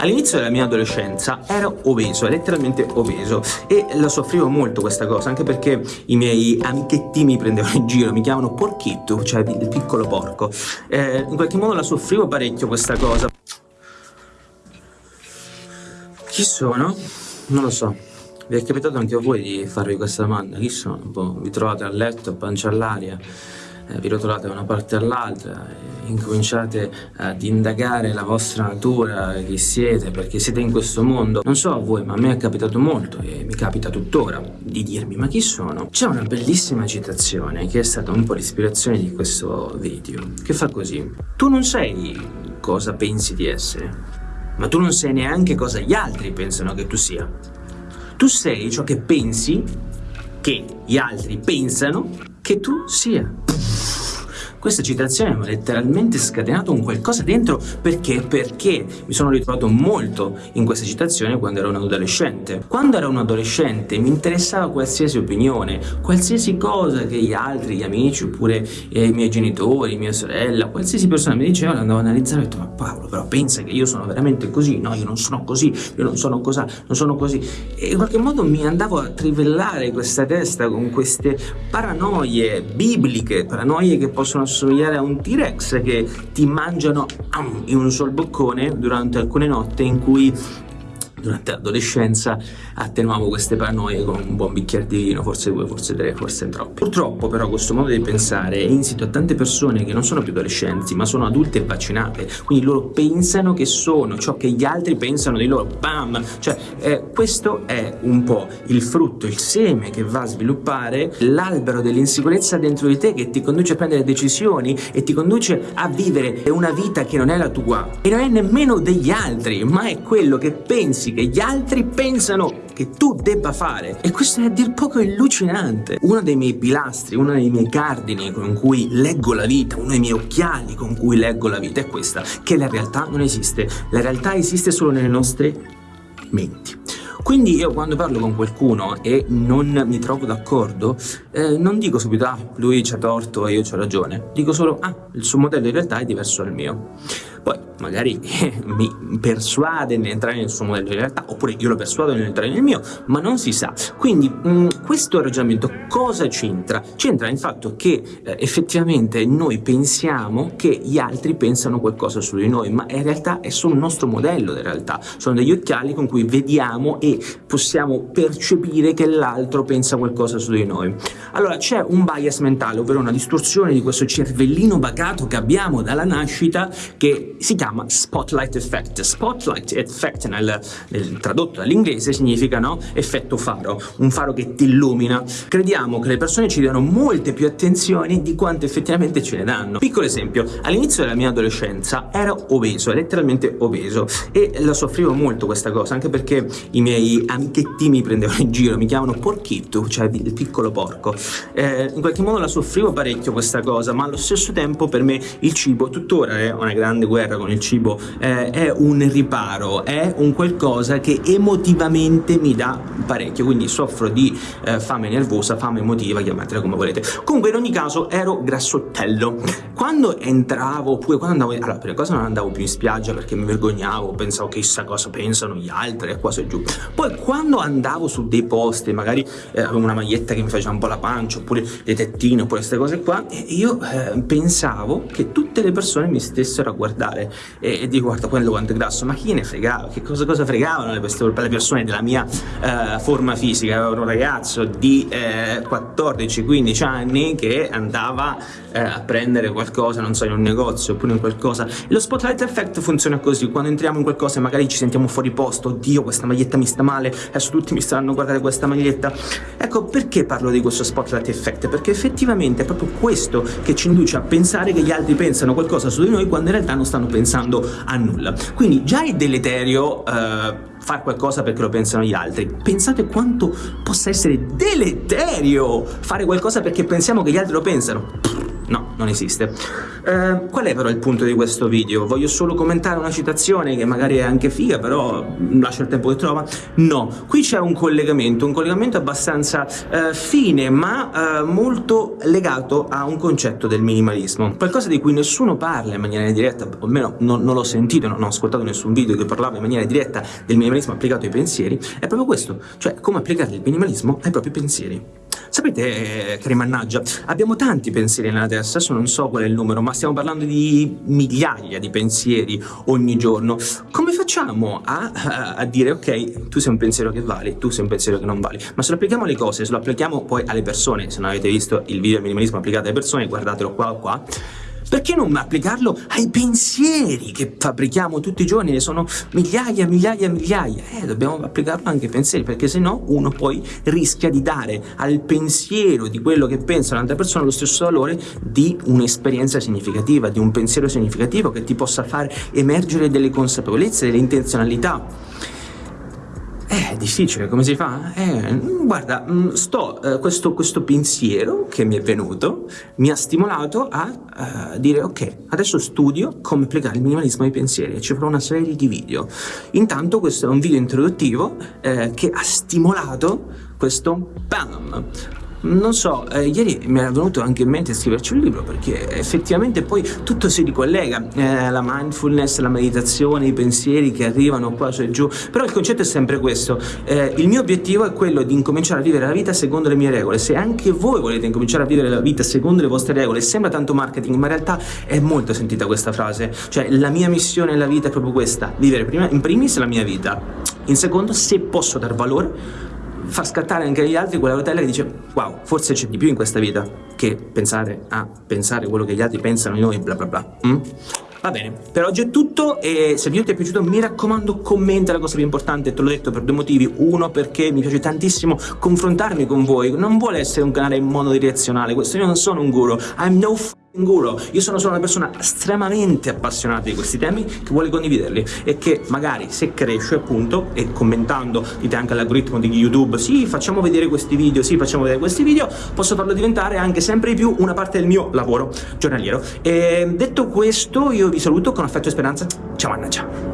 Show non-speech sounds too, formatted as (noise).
All'inizio della mia adolescenza ero obeso, letteralmente obeso e la soffrivo molto questa cosa, anche perché i miei amichetti mi prendevano in giro, mi chiamano porchitto, cioè il piccolo porco. Eh, in qualche modo la soffrivo parecchio questa cosa. Chi sono? Non lo so. Vi è capitato anche a voi di farvi questa domanda? Chi sono? Boh, vi trovate a letto, pancia all'aria, vi rotolate da una parte all'altra, e incominciate ad indagare la vostra natura, chi siete, perché siete in questo mondo. Non so a voi, ma a me è capitato molto e mi capita tuttora di dirmi ma chi sono? C'è una bellissima citazione che è stata un po' l'ispirazione di questo video, che fa così. Tu non sei cosa pensi di essere, ma tu non sai neanche cosa gli altri pensano che tu sia. Tu sei ciò che pensi che gli altri pensano che tu sia. Questa citazione mi ha letteralmente scatenato un qualcosa dentro perché? Perché mi sono ritrovato molto in questa citazione quando ero un adolescente. Quando ero un adolescente mi interessava qualsiasi opinione, qualsiasi cosa che gli altri, gli amici oppure eh, i miei genitori, mia sorella, qualsiasi persona mi diceva, andavo ad analizzare e ho detto ma Paolo però pensa che io sono veramente così, no io non sono così, io non sono così, non sono così e in qualche modo mi andavo a trivellare questa testa con queste paranoie bibliche, paranoie che possono assomigliare a un T-Rex che ti mangiano in un sol boccone durante alcune notti in cui durante l'adolescenza attenuavo queste paranoie con un buon bicchiere di vino, forse due, forse tre, forse troppi. Purtroppo però questo modo di pensare è insito a tante persone che non sono più adolescenti ma sono adulte e vaccinate, quindi loro pensano che sono ciò che gli altri pensano di loro, bam! Cioè eh, questo è un po' il frutto, il seme che va a sviluppare l'albero dell'insicurezza dentro di te che ti conduce a prendere decisioni e ti conduce a vivere una vita che non è la tua e non è nemmeno degli altri ma è quello che pensi che gli altri pensano che tu debba fare. E questo è a dir poco allucinante uno dei miei pilastri, uno dei miei cardini con cui leggo la vita uno dei miei occhiali con cui leggo la vita è questa che la realtà non esiste. La realtà esiste solo nelle nostre menti. Quindi io quando parlo con qualcuno e non mi trovo d'accordo, eh, non dico subito ah, lui c'ha torto e io c'ho ragione, dico solo ah, il suo modello di realtà è diverso dal mio. Poi magari (laughs) mi persuade nell'entrare nel suo modello di realtà, oppure io lo persuado nell'entrare nel mio, ma non si sa. Quindi mh, mm, questo ragionamento cosa c'entra? C'entra il fatto che eh, effettivamente noi pensiamo che gli altri pensano qualcosa su di noi, ma in realtà è solo un nostro modello di realtà, sono degli occhiali con cui vediamo e possiamo percepire che l'altro pensa qualcosa su di noi. Allora c'è un bias mentale, ovvero una distorsione di questo cervellino bacato che abbiamo dalla nascita che si chiama spotlight effect. Spotlight effect nel, nel tradotto dall'inglese significa no? effetto faro, un faro che ti illumina. Crediamo che le persone ci diano molte più attenzioni di quanto effettivamente ce ne danno. Piccolo esempio, all'inizio della mia adolescenza ero obeso, letteralmente obeso e la soffrivo molto questa cosa, anche perché i miei amichetti mi prendevano in giro, mi chiamano porchitto, cioè il piccolo porco. Eh, in qualche modo la soffrivo parecchio questa cosa, ma allo stesso tempo per me il cibo tuttora è una grande guerra con il cibo eh, è un riparo, è un qualcosa che emotivamente mi dà parecchio, quindi soffro di eh, fame nervosa, fame emotiva, chiamatela come volete. Comunque in ogni caso ero grassottello. Quando entravo, oppure quando andavo, allora prima cosa non andavo più in spiaggia perché mi vergognavo, pensavo chissà cosa pensano gli altri e qua su giù. Poi quando andavo su dei posti, magari eh, avevo una maglietta che mi faceva un po' la pancia, oppure le tettine, oppure queste cose qua, io eh, pensavo che tutte le persone mi stessero a guardare e, e dico guarda quello quanto è grasso ma chi ne fregava che cosa, cosa fregavano le, le persone della mia uh, forma fisica? Ero un ragazzo di uh, 14-15 anni che andava uh, a prendere qualcosa non so in un negozio oppure in qualcosa. E lo spotlight effect funziona così quando entriamo in qualcosa e magari ci sentiamo fuori posto oddio questa maglietta mi sta male adesso tutti mi stanno a guardare questa maglietta. Ecco perché parlo di questo spotlight effect? Perché effettivamente è proprio questo che ci induce a pensare che gli altri pensano qualcosa su di noi quando in realtà non stanno pensando a nulla. Quindi già è deleterio eh, fare qualcosa perché lo pensano gli altri. Pensate quanto possa essere deleterio fare qualcosa perché pensiamo che gli altri lo pensano. No, non esiste. Eh, qual è però il punto di questo video? Voglio solo commentare una citazione che magari è anche figa, però lascia il tempo che trova? No, qui c'è un collegamento, un collegamento abbastanza eh, fine, ma eh, molto legato a un concetto del minimalismo. Qualcosa di cui nessuno parla in maniera diretta, o almeno non, non l'ho sentito, non ho ascoltato nessun video che parlava in maniera diretta del minimalismo applicato ai pensieri, è proprio questo, cioè come applicare il minimalismo ai propri pensieri. Sapete, cari mannaggia, abbiamo tanti pensieri nella testa, adesso non so qual è il numero, ma stiamo parlando di migliaia di pensieri ogni giorno. Come facciamo a, a, dire, ok, tu sei un pensiero che vali, tu sei un pensiero che non vali, ma se lo applichiamo alle cose, se lo applichiamo poi alle persone, se non avete visto il video del minimalismo applicato alle persone, guardatelo qua o qua, perché non applicarlo ai pensieri che fabbrichiamo tutti i giorni? Ne sono migliaia, migliaia, migliaia. Eh, dobbiamo applicarlo anche ai pensieri, perché se no uno poi rischia di dare al pensiero di quello che pensa un'altra persona lo stesso valore di un'esperienza significativa, di un pensiero significativo che ti possa far emergere delle consapevolezze, delle intenzionalità. È difficile, come si fa? Eh, guarda, mm, sto, eh, questo, questo, pensiero che mi è venuto mi ha stimolato a uh, dire ok, adesso studio come applicare il minimalismo ai pensieri e ci farò una serie di video. Intanto questo è un video introduttivo eh, che ha stimolato questo BAM! Non so, eh, ieri mi era venuto anche in mente scriverci un libro perché effettivamente poi tutto si ricollega, eh, la mindfulness, la meditazione, i pensieri che arrivano qua su e giù, però il concetto è sempre questo, eh, il mio obiettivo è quello di incominciare a vivere la vita secondo le mie regole, se anche voi volete incominciare a vivere la vita secondo le vostre regole, sembra tanto marketing, ma in realtà è molto sentita questa frase, cioè la mia missione nella vita è proprio questa, vivere prima, in primis la mia vita, in secondo se posso dar valore far scattare anche agli altri quella rotella che dice wow, forse c'è di più in questa vita che pensare a pensare quello che gli altri pensano di noi, bla bla bla. Mm? Va bene, per oggi è tutto e se il video ti è piaciuto mi raccomando commenta la cosa più importante, te l'ho detto per due motivi. Uno perché mi piace tantissimo confrontarmi con voi, non vuole essere un canale monodirezionale, questo io non sono un guru, I'm no f Guru, io sono solo una persona estremamente appassionata di questi temi che vuole condividerli e che magari se cresce appunto e commentando dite anche all'algoritmo di YouTube sì facciamo vedere questi video, sì facciamo vedere questi video posso farlo diventare anche sempre di più una parte del mio lavoro giornaliero. E detto questo io vi saluto con affetto e speranza. Ciao mannaggia